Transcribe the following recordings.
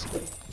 Thanks.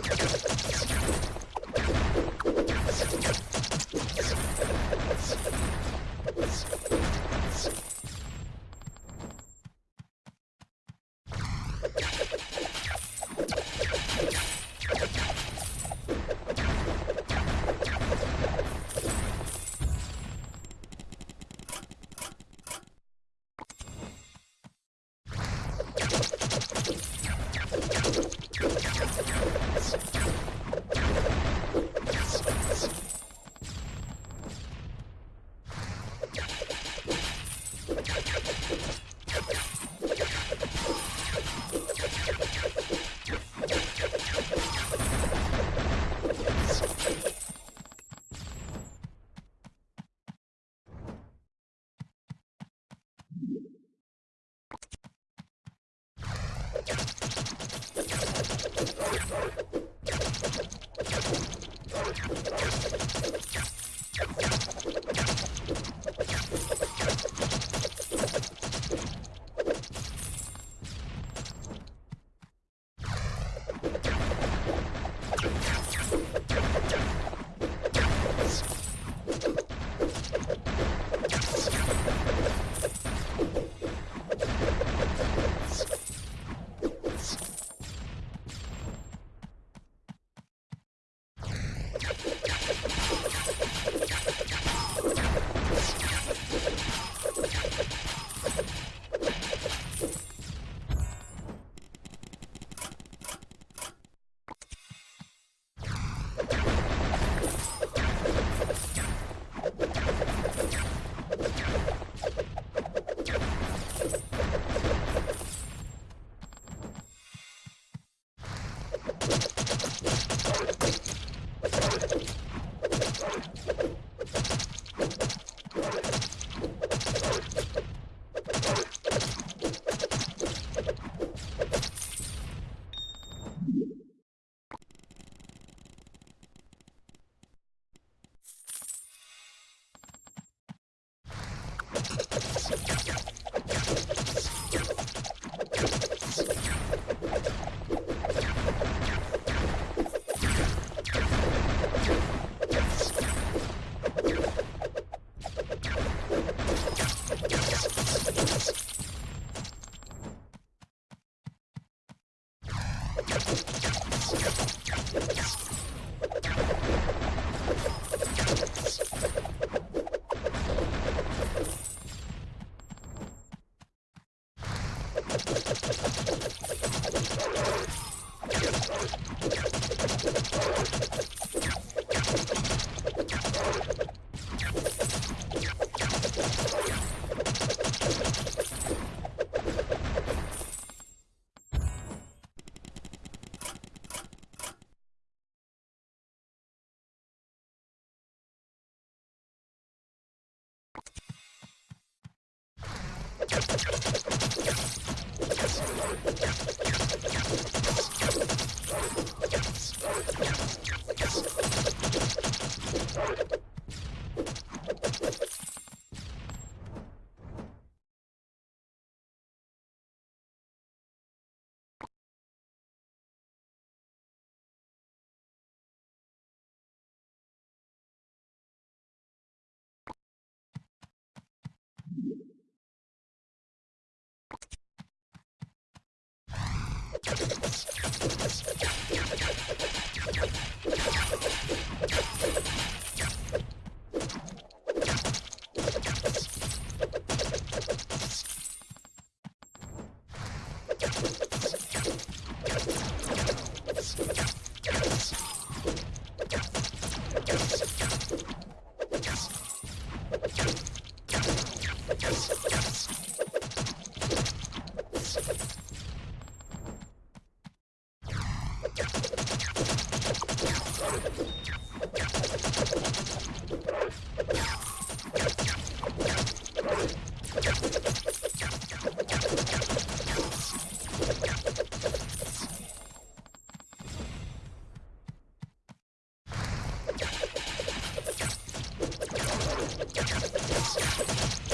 Let's go. You Let's go.